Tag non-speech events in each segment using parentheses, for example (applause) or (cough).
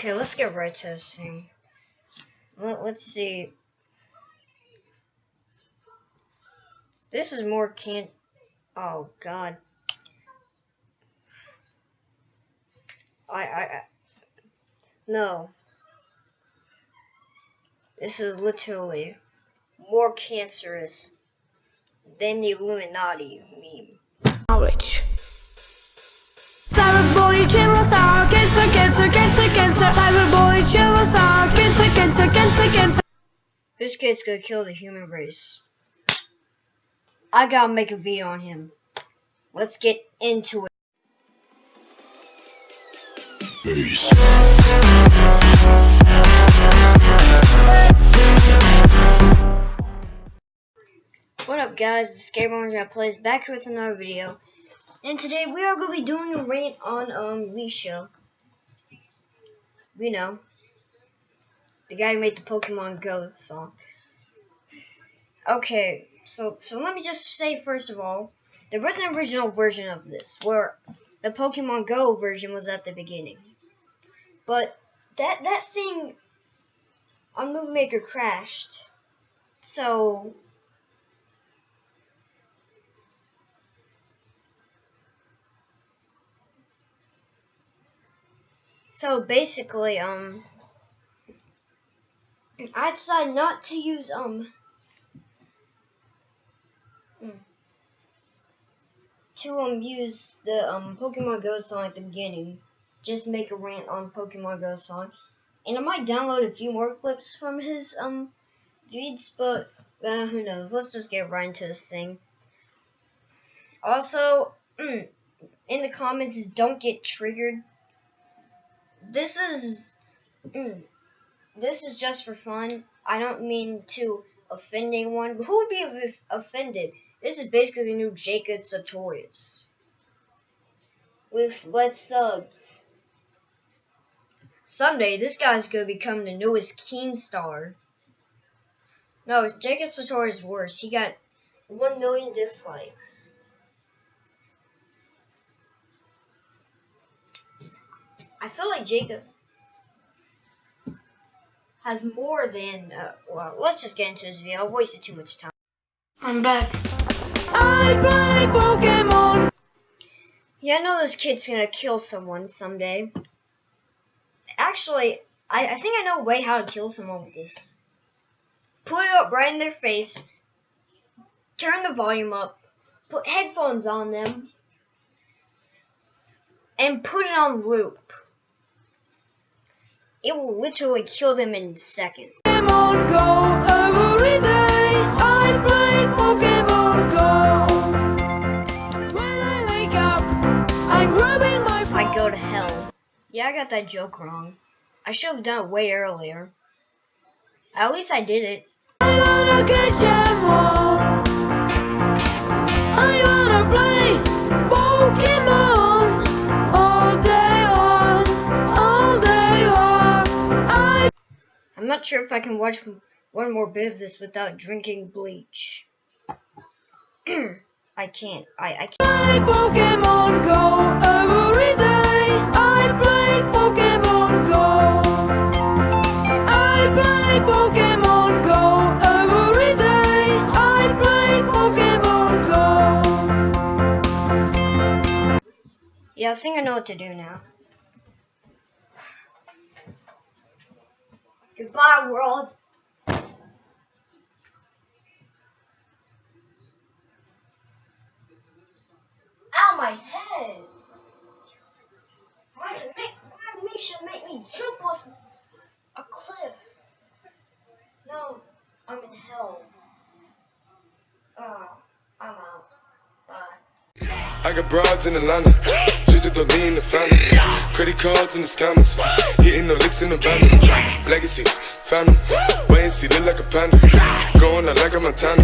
Okay, let's get right to this thing. Let, let's see. This is more can. Oh God. I I. I no. This is literally more cancerous than the Illuminati meme. Knowledge. Cyberboy Chillasaur, cancer, cancer, cancer, cancer. Cyberboy Chillasaur, cancer, cancer, cancer, cancer. This kid's gonna kill the human race. I gotta make a video on him. Let's get into it. Peace. What up guys, this it's Gabriel Plays back with another video. And today we are going to be doing a rant on um Leisha. We know. The guy who made the Pokemon Go song. Okay, so so let me just say first of all, there was an original version of this where the Pokemon Go version was at the beginning. But that that thing on Movie Maker crashed. So So basically, um, I decided not to use, um, hmm, to, um, use the, um, Pokemon Go song at the beginning. Just make a rant on Pokemon Go song. And I might download a few more clips from his, um, feeds, but, uh, who knows. Let's just get right into this thing. Also, mm, in the comments, don't get triggered this is mm, this is just for fun. I don't mean to offend anyone. Who would be offended? This is basically the new Jacob Sartorius with less subs. Someday, this guy's gonna become the newest Keemstar. No, Jacob Sartorius worse. He got 1 million dislikes. I feel like Jacob has more than, uh, well, let's just get into this video. I've wasted too much time. I'm back. I play Pokemon. Yeah, I know this kid's gonna kill someone someday. Actually, I, I think I know a way how to kill someone with this. Put it up right in their face. Turn the volume up. Put headphones on them. And put it on loop. It will literally kill them in seconds. Pokemon Go every day. I play Pokemon Go. When I wake up, I'm grabbing my phone. I go to hell. Yeah, I got that joke wrong. I should have done it way earlier. At least I did it. Not sure if I can watch one more bit of this without drinking bleach. (clears throat) I can't. I, I can't. play Pokemon Go every day. I play Pokemon Go. I play Pokemon Go every day. I play Pokemon Go. Yeah, I think I know what to do now. Goodbye, world. Ow, my head. Why it make, why make me jump off a cliff? No, I'm in hell. Ah, I'm out. Bye. I got broads in Atlanta. Just to lean in the family. Credit cards in the scammers. Hitting the licks in the van. Legacies, them. Wait and see, look like a panda. Going out like a Montana.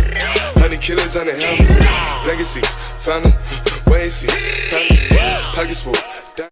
Honey killers on the helmets. Legacies, them. Wait and see, panda. Pockets full,